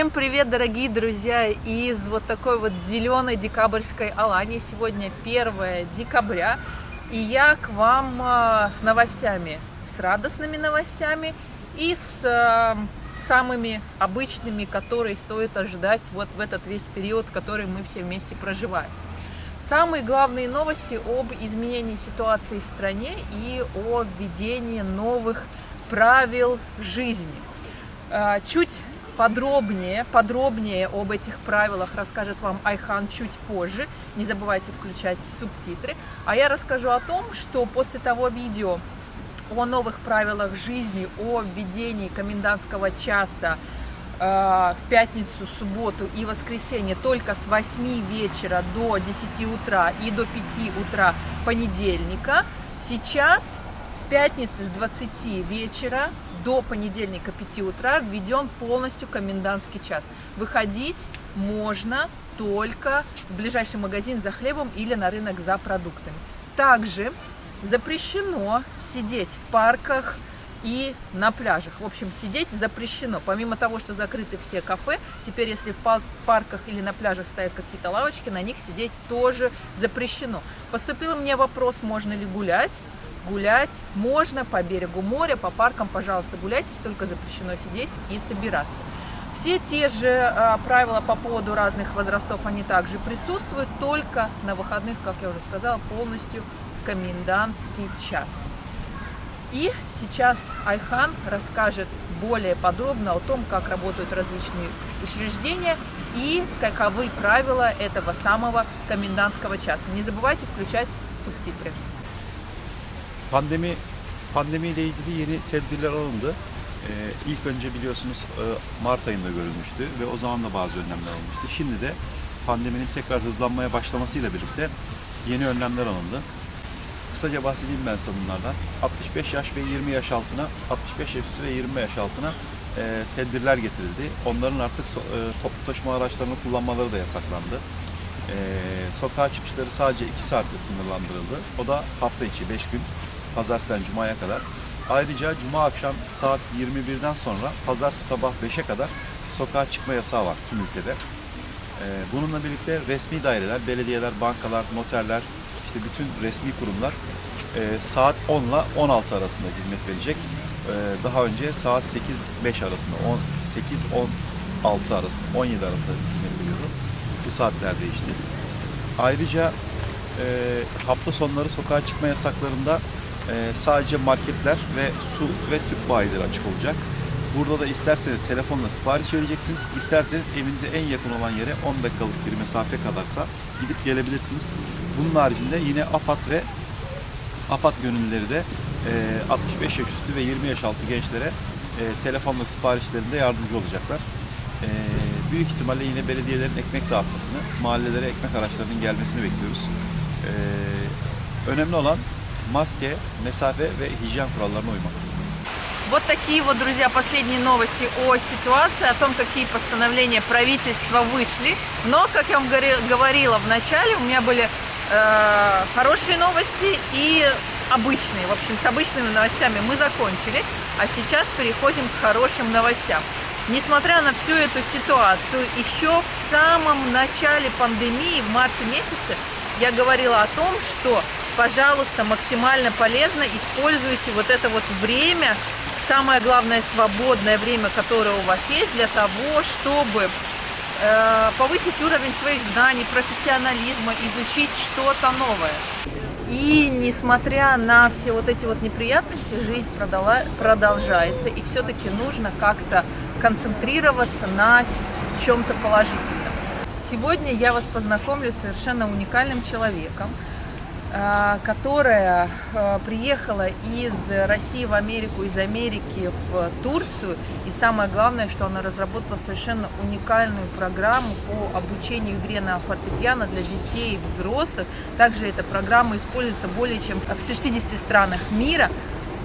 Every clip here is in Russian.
Всем привет, дорогие друзья, из вот такой вот зеленой декабрьской Алании. Сегодня 1 декабря, и я к вам а, с новостями, с радостными новостями и с э, самыми обычными, которые стоит ожидать вот в этот весь период, который мы все вместе проживаем. Самые главные новости об изменении ситуации в стране и о введении новых правил жизни. А, чуть подробнее, подробнее об этих правилах расскажет вам Айхан чуть позже. Не забывайте включать субтитры. А я расскажу о том, что после того видео о новых правилах жизни, о введении комендантского часа э, в пятницу, субботу и воскресенье только с 8 вечера до 10 утра и до 5 утра понедельника, сейчас с пятницы с 20 вечера до понедельника 5 утра введен полностью комендантский час. Выходить можно только в ближайший магазин за хлебом или на рынок за продуктами. Также запрещено сидеть в парках и на пляжах. В общем, сидеть запрещено. Помимо того, что закрыты все кафе, теперь если в парках или на пляжах стоят какие-то лавочки, на них сидеть тоже запрещено. Поступил мне вопрос, можно ли гулять гулять можно по берегу моря, по паркам, пожалуйста, гуляйтесь, только запрещено сидеть и собираться. Все те же э, правила по поводу разных возрастов, они также присутствуют, только на выходных, как я уже сказала, полностью комендантский час. И сейчас Айхан расскажет более подробно о том, как работают различные учреждения и каковы правила этого самого комендантского часа. Не забывайте включать субтитры. Pandemi pandemiyle ilgili yeni tedbirler alındı. Ee, ilk önce biliyorsunuz e, Mart ayında görülmüştü ve o zaman da bazı önlemler alınmıştı. Şimdi de pandeminin tekrar hızlanmaya başlamasıyla birlikte yeni önlemler alındı. Kısaca bahsedeyim ben size bunlardan. 65 yaş ve 20 yaş altına, 65 yaş üstü ve 20 yaş altına e, tedbirler getirildi. Onların artık so, e, toplu taşıma araçlarını kullanmaları da yasaklandı. E, sokağa çıkışları sadece 2 saatte sınırlandırıldı. O da hafta içi 5 gün pazartesinden cumaya kadar. Ayrıca cuma akşam saat 21'den sonra pazar sabah 5'e kadar sokağa çıkma yasağı var tüm ülkede. Ee, bununla birlikte resmi daireler, belediyeler, bankalar, noterler, işte bütün resmi kurumlar e, saat 10 ile 16 arasında hizmet verecek. Ee, daha önce saat 8-5 arasında, 8-16 arasında, 17 arasında hizmet veriyordu. Bu saatler değişti. Ayrıca e, hafta sonları sokağa çıkma yasaklarında e, sadece marketler ve su ve tüp bayileri açık olacak. Burada da isterseniz telefonla sipariş vereceksiniz. İsterseniz evinize en yakın olan yere 10 dakikalık bir mesafe kadarsa gidip gelebilirsiniz. Bunun haricinde yine AFAD ve AFAD gönüllüleri de e, 65 yaş üstü ve 20 yaş altı gençlere e, telefonla siparişlerinde yardımcı olacaklar. E, büyük ihtimalle yine belediyelerin ekmek dağıtmasını, mahallelere ekmek araçlarının gelmesini bekliyoruz. E, önemli olan maske, месафе ve hijyen kurallarına uymak. Вот такие вот, друзья, последние новости о ситуации, о том, какие постановления правительства вышли. Но, как я вам говорила в начале, у меня были э, хорошие новости и обычные. В общем, с обычными новостями мы закончили, а сейчас переходим к хорошим новостям. Несмотря на всю эту ситуацию, еще в самом начале пандемии, в марте месяце, я говорила о том, что пожалуйста, максимально полезно используйте вот это вот время, самое главное свободное время, которое у вас есть, для того, чтобы э, повысить уровень своих знаний, профессионализма, изучить что-то новое. И несмотря на все вот эти вот неприятности, жизнь продолжается, и все-таки нужно как-то концентрироваться на чем-то положительном. Сегодня я вас познакомлю с совершенно уникальным человеком, которая а, приехала из России в Америку, из Америки в Турцию. И самое главное, что она разработала совершенно уникальную программу по обучению игре на фортепиано для детей и взрослых. Также эта программа используется более чем в 60 странах мира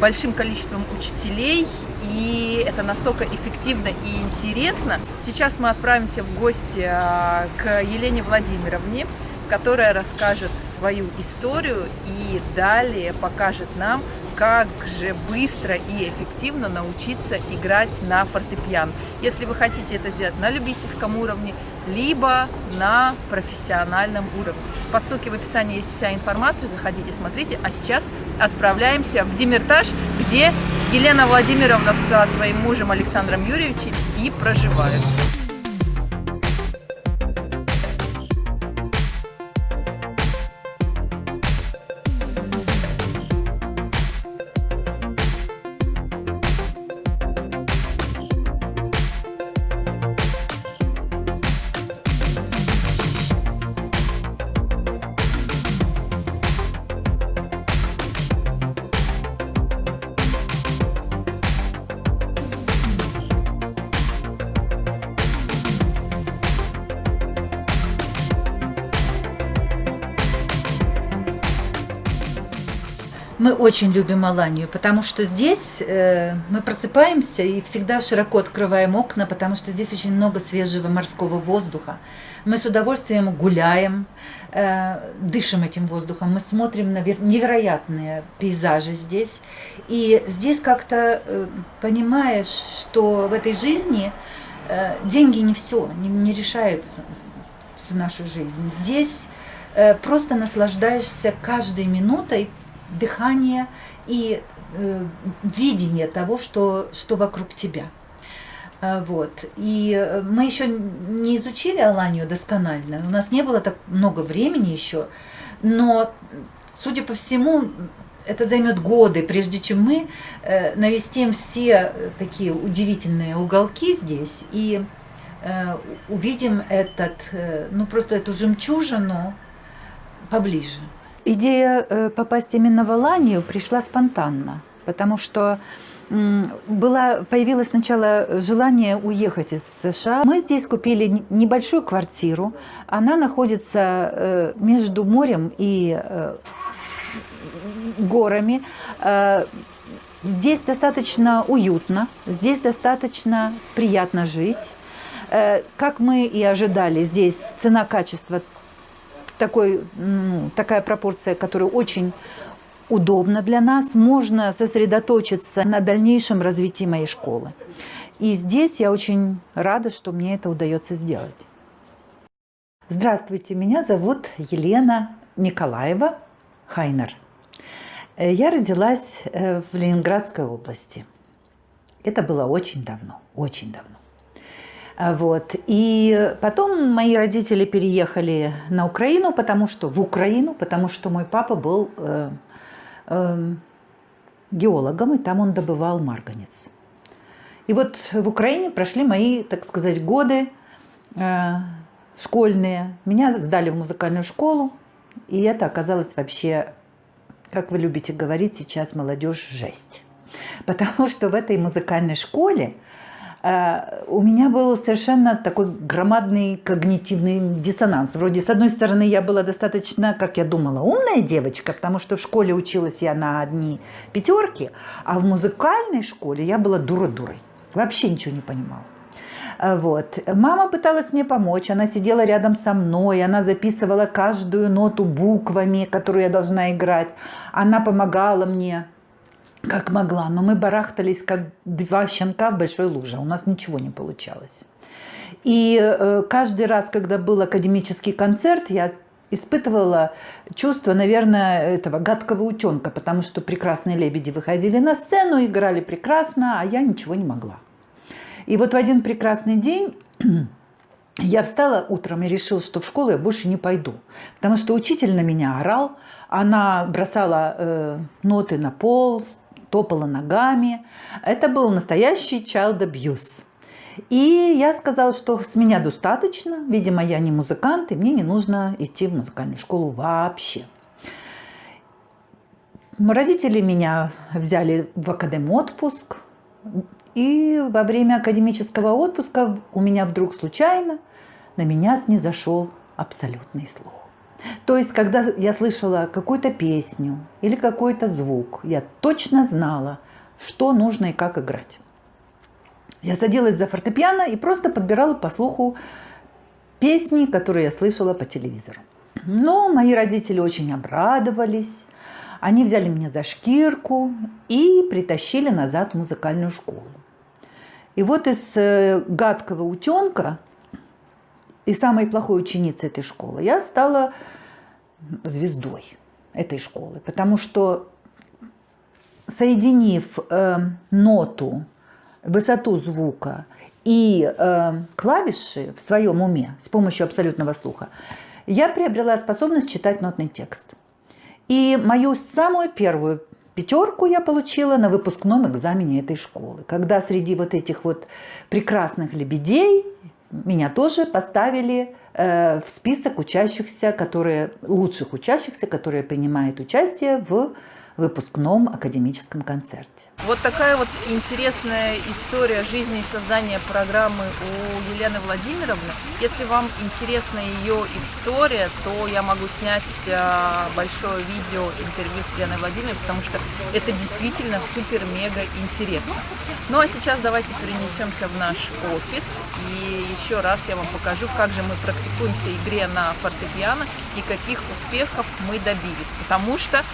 большим количеством учителей, и это настолько эффективно и интересно. Сейчас мы отправимся в гости а, к Елене Владимировне, которая расскажет свою историю и далее покажет нам, как же быстро и эффективно научиться играть на фортепиано. Если вы хотите это сделать на любительском уровне, либо на профессиональном уровне. По ссылке в описании есть вся информация, заходите, смотрите. А сейчас отправляемся в Демиртаж, где Елена Владимировна со своим мужем Александром Юрьевичем и проживают. Мы очень любим Аланию, потому что здесь э, мы просыпаемся и всегда широко открываем окна, потому что здесь очень много свежего морского воздуха. Мы с удовольствием гуляем, э, дышим этим воздухом, мы смотрим на невероятные пейзажи здесь. И здесь как-то э, понимаешь, что в этой жизни э, деньги не все, не, не решают всю нашу жизнь. Здесь э, просто наслаждаешься каждой минутой, дыхание и э, видение того, что, что вокруг тебя. А, вот. И э, мы еще не изучили Аланию досконально, у нас не было так много времени еще, но, судя по всему, это займет годы, прежде чем мы э, навестим все такие удивительные уголки здесь и э, увидим этот, э, ну просто эту жемчужину поближе. Идея э, попасть именно в Аланию пришла спонтанно, потому что была, появилось сначала желание уехать из США. Мы здесь купили небольшую квартиру. Она находится э, между морем и э, горами. Здесь достаточно уютно, здесь достаточно приятно жить. Как мы и ожидали, здесь цена-качество такой, такая пропорция, которая очень удобна для нас. Можно сосредоточиться на дальнейшем развитии моей школы. И здесь я очень рада, что мне это удается сделать. Здравствуйте, меня зовут Елена Николаева Хайнер. Я родилась э, в Ленинградской области. Это было очень давно, очень давно. А, вот. И потом мои родители переехали на Украину, потому что в Украину, потому что мой папа был э, э, геологом, и там он добывал марганец. И вот в Украине прошли мои, так сказать, годы э, школьные. Меня сдали в музыкальную школу, и это оказалось вообще, как вы любите говорить сейчас, молодежь, жесть. Потому что в этой музыкальной школе у меня был совершенно такой громадный когнитивный диссонанс. Вроде, с одной стороны, я была достаточно, как я думала, умная девочка, потому что в школе училась я на одни пятерки, а в музыкальной школе я была дура-дурой. Вообще ничего не понимала. Э, вот. Мама пыталась мне помочь, она сидела рядом со мной, она записывала каждую ноту буквами, которую я должна играть. Она помогала мне как могла, но мы барахтались, как два щенка в большой луже, у нас ничего не получалось. И э, каждый раз, когда был академический концерт, я испытывала чувство, наверное, этого гадкого утенка, потому что прекрасные лебеди выходили на сцену, играли прекрасно, а я ничего не могла. И вот в один прекрасный день я встала утром и решила, что в школу я больше не пойду, потому что учитель на меня орал, она бросала э, ноты на пол, топала ногами. Это был настоящий child abuse. И я сказала, что с меня достаточно. Видимо, я не музыкант, и мне не нужно идти в музыкальную школу вообще. Родители меня взяли в академ отпуск. И во время академического отпуска у меня вдруг случайно на меня снизошел абсолютный слух. То есть, когда я слышала какую-то песню или какой-то звук, я точно знала, что нужно и как играть. Я садилась за фортепиано и просто подбирала по слуху песни, которые я слышала по телевизору. Но мои родители очень обрадовались. Они взяли меня за шкирку и притащили назад в музыкальную школу. И вот из э, гадкого утенка и самой плохой ученицы этой школы я стала звездой этой школы, потому что соединив э, ноту, высоту звука и э, клавиши в своем уме с помощью абсолютного слуха, я приобрела способность читать нотный текст. И мою самую первую пятерку я получила на выпускном экзамене этой школы, когда среди вот этих вот прекрасных лебедей меня тоже поставили э, в список учащихся, которые, лучших учащихся, которые принимают участие в выпускном академическом концерте. Вот такая вот интересная история жизни и создания программы у Елены Владимировны. Если вам интересна ее история, то я могу снять а, большое видео интервью с Еленой Владимировной, потому что это действительно супер-мега интересно. Ну а сейчас давайте перенесемся в наш офис и еще раз я вам покажу, как же мы практикуемся игре на фортепиано и каких успехов мы добились. Потому что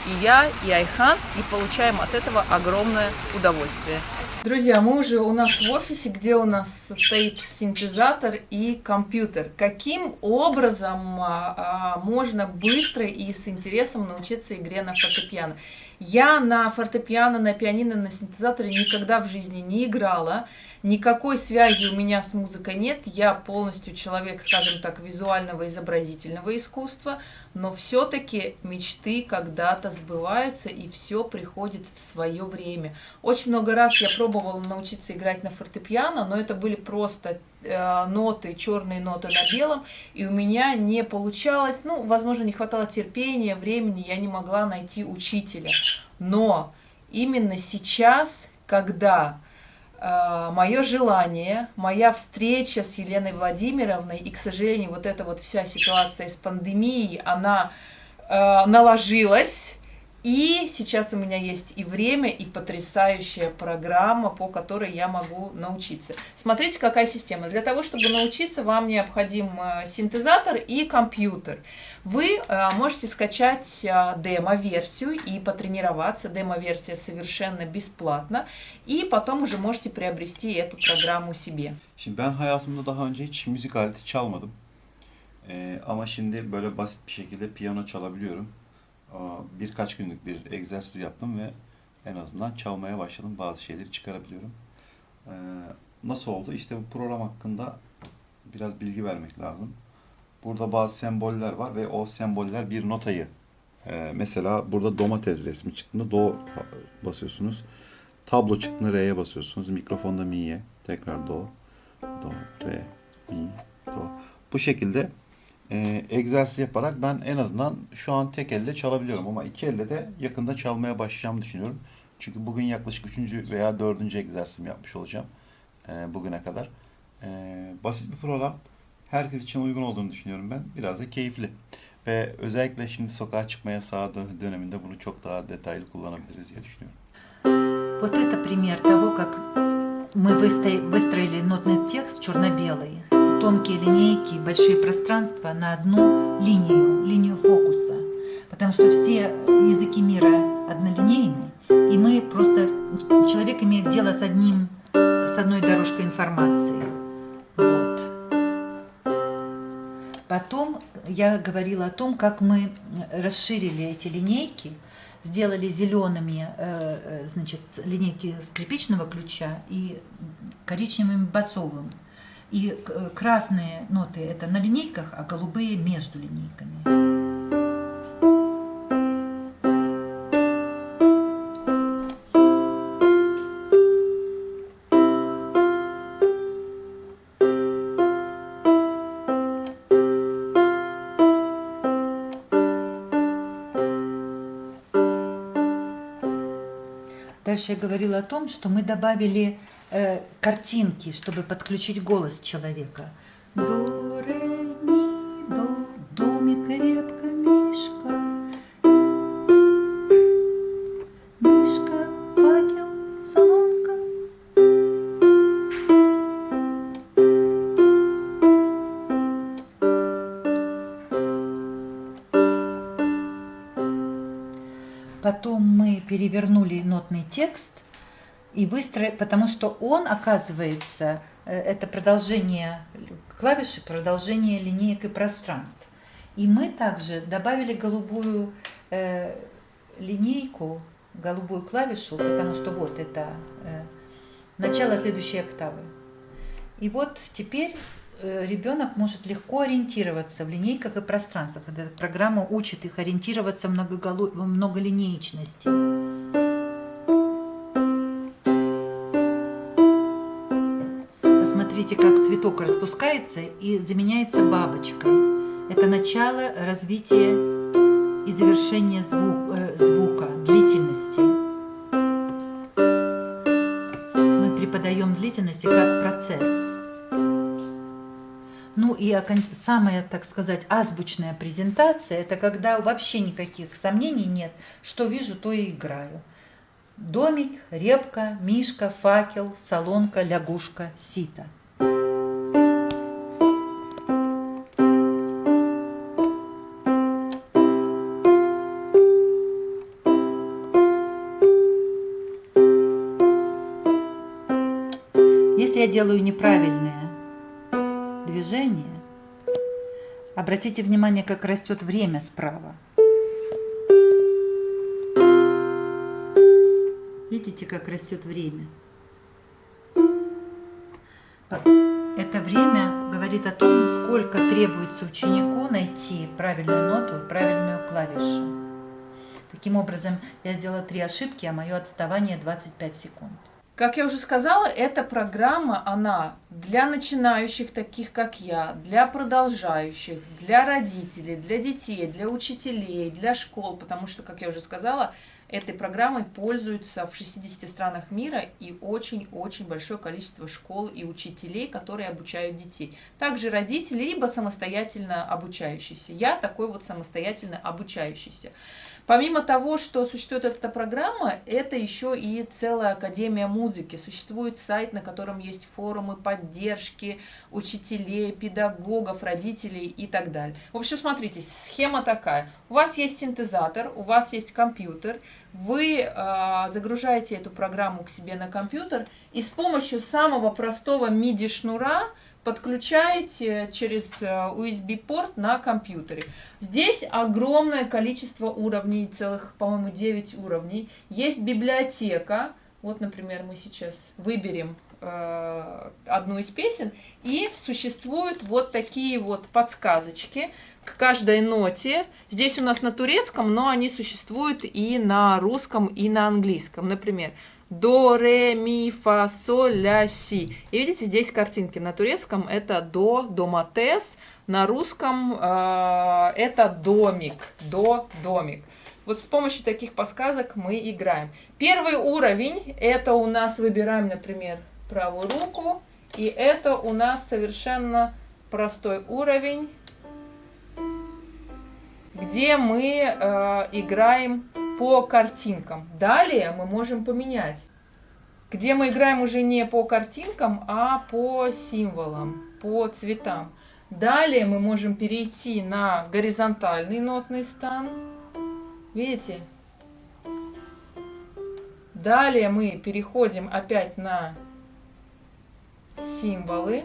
практикуюсь и я, и Айхан, и получаем от этого огромное удовольствие. Друзья, мы уже у нас в офисе, где у нас стоит синтезатор и компьютер. Каким образом а, а, можно быстро и с интересом научиться игре на фортепиано? Я на фортепиано, на пианино, на синтезаторе никогда в жизни не играла. Никакой связи у меня с музыкой нет. Я полностью человек, скажем так, визуального изобразительного искусства. Но все-таки мечты когда-то сбываются, и все приходит в свое время. Очень много раз я пробовала научиться играть на фортепиано, но это были просто ноты, черные ноты на белом, и у меня не получалось, ну, возможно, не хватало терпения, времени, я не могла найти учителя. Но именно сейчас, когда э, мое желание, моя встреча с Еленой Владимировной, и, к сожалению, вот эта вот вся ситуация с пандемией, она э, наложилась, и сейчас у меня есть и время, и потрясающая программа, по которой я могу научиться. Смотрите, какая система. Для того, чтобы научиться, вам необходим э, синтезатор и компьютер. Вы э, можете скачать э, демо-версию и потренироваться. Демо-версия совершенно бесплатно. И потом уже можете приобрести эту программу себе. Şimdi ben hayatımda daha önce hiç müzik aleti çalmadım. Ee, ama şimdi böyle basit bir. Birkaç günlük bir egzersiz yaptım ve en azından çalmaya başladım. Bazı şeyleri çıkarabiliyorum. Ee, nasıl oldu? İşte bu program hakkında biraz bilgi vermek lazım. Burada bazı semboller var ve o semboller bir notayı e, mesela burada domates resmi çıktığında do basıyorsunuz. Tablo çıktığında re'ye basıyorsunuz. Mikrofonda mi'ye tekrar do, do, re, mi, do. Bu şekilde e, egzersiz yaparak ben en azından şu an tek elle çalabiliyorum ama iki elle de yakında çalmaya başlayacağımı düşünüyorum. Çünkü bugün yaklaşık üçüncü veya dördüncü egzersizimi yapmış olacağım e, bugüne kadar. E, basit bir program. Herkes için uygun olduğunu düşünüyorum ben. Biraz da keyifli. Ve özellikle şimdi sokağa çıkmaya sağladığı döneminde bunu çok daha detaylı kullanabiliriz diye düşünüyorum. Вот это пример того, как мы выстроили нотный текст черно-белый. Тонкие линейки, большие пространства на одну линию, линию фокуса. Потому что все языки мира однолинейны, и мы просто, человек имеет дело с одним, с одной дорожкой информации. Вот. Потом я говорила о том, как мы расширили эти линейки, сделали зелеными э, э, значит, линейки скрипичного ключа и коричневыми басовым. И э, красные ноты это на линейках, а голубые между линейками. Дальше я говорила о том, что мы добавили э, картинки, чтобы подключить голос человека. До, ре, ми, до, домик крепко, Мишка. Мишка, факел, солонка. Потом мы перевернули нотный текст и выстроили, потому что он, оказывается, э, это продолжение клавиши, продолжение линеек и пространств. И мы также добавили голубую э, линейку, голубую клавишу, потому что вот это э, начало следующей октавы. И вот теперь э, ребенок может легко ориентироваться в линейках и пространствах. Эта программа учит их ориентироваться в многолинеечности. Посмотрите, как цветок распускается и заменяется бабочкой. Это начало развития и завершения звук, э, звука, длительности. Мы преподаем длительности как процесс. Ну и самая, так сказать, азбучная презентация, это когда вообще никаких сомнений нет, что вижу, то и играю. Домик, репка, мишка, факел, солонка, лягушка, сито – делаю неправильное движение, обратите внимание, как растет время справа. Видите, как растет время? Это время говорит о том, сколько требуется ученику найти правильную ноту и правильную клавишу. Таким образом, я сделала три ошибки, а мое отставание 25 секунд. Как я уже сказала, эта программа, она для начинающих, таких как я, для продолжающих, для родителей, для детей, для учителей, для школ, потому что, как я уже сказала, этой программой пользуются в 60 странах мира и очень-очень большое количество школ и учителей, которые обучают детей. Также родители, либо самостоятельно обучающиеся. Я такой вот самостоятельно обучающийся. Помимо того, что существует эта программа, это еще и целая Академия музыки. Существует сайт, на котором есть форумы поддержки учителей, педагогов, родителей и так далее. В общем, смотрите, схема такая. У вас есть синтезатор, у вас есть компьютер, вы э, загружаете эту программу к себе на компьютер и с помощью самого простого MIDI-шнура подключаете через USB-порт э, на компьютере. Здесь огромное количество уровней, целых, по-моему, 9 уровней. Есть библиотека. Вот, например, мы сейчас выберем э, одну из песен, и существуют вот такие вот подсказочки к каждой ноте. Здесь у нас на турецком, но они существуют и на русском, и на английском. Например, до, ре, ми, фа, соль, ля, си. И видите, здесь картинки. На турецком это до, доматес, на русском э, это домик, до, домик. Вот с помощью таких подсказок мы играем. Первый уровень, это у нас выбираем, например, правую руку. И это у нас совершенно простой уровень, где мы э, играем по картинкам. Далее мы можем поменять, где мы играем уже не по картинкам, а по символам, по цветам. Далее мы можем перейти на горизонтальный нотный стан. Видите? Далее мы переходим опять на символы.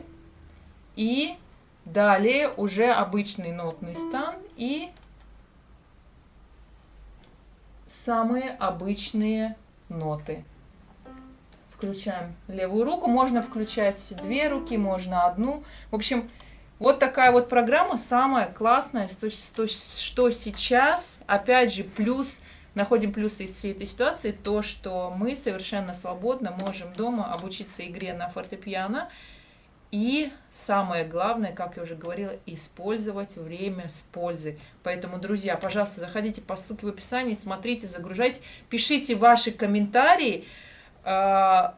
И далее уже обычный нотный стан и самые обычные ноты. Включаем левую руку. Можно включать две руки, можно одну. В общем, вот такая вот программа самая классная, что, что, что сейчас, опять же, плюс, находим плюсы из всей этой ситуации, то, что мы совершенно свободно можем дома обучиться игре на фортепиано, и самое главное, как я уже говорила, использовать время с пользой. Поэтому, друзья, пожалуйста, заходите по ссылке в описании, смотрите, загружайте, пишите ваши комментарии. А,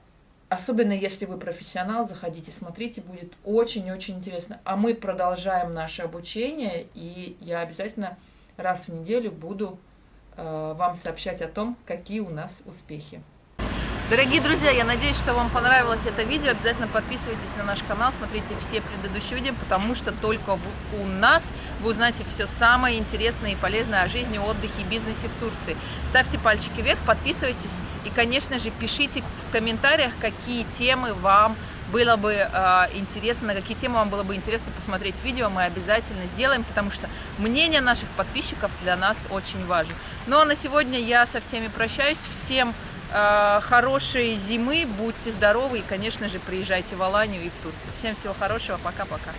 особенно если вы профессионал, заходите, смотрите, будет очень-очень интересно. А мы продолжаем наше обучение, и я обязательно раз в неделю буду а, вам сообщать о том, какие у нас успехи. Дорогие друзья, я надеюсь, что вам понравилось это видео. Обязательно подписывайтесь на наш канал, смотрите все предыдущие видео, потому что только у нас вы узнаете все самое интересное и полезное о жизни, отдыхе и бизнесе в Турции. Ставьте пальчики вверх, подписывайтесь и, конечно же, пишите в комментариях, какие темы вам было бы э, интересно, на какие темы вам было бы интересно посмотреть видео, мы обязательно сделаем, потому что мнение наших подписчиков для нас очень важно. Ну а на сегодня я со всеми прощаюсь. Всем э, хорошей зимы, будьте здоровы и, конечно же, приезжайте в Аланию и в Турцию. Всем всего хорошего, пока-пока.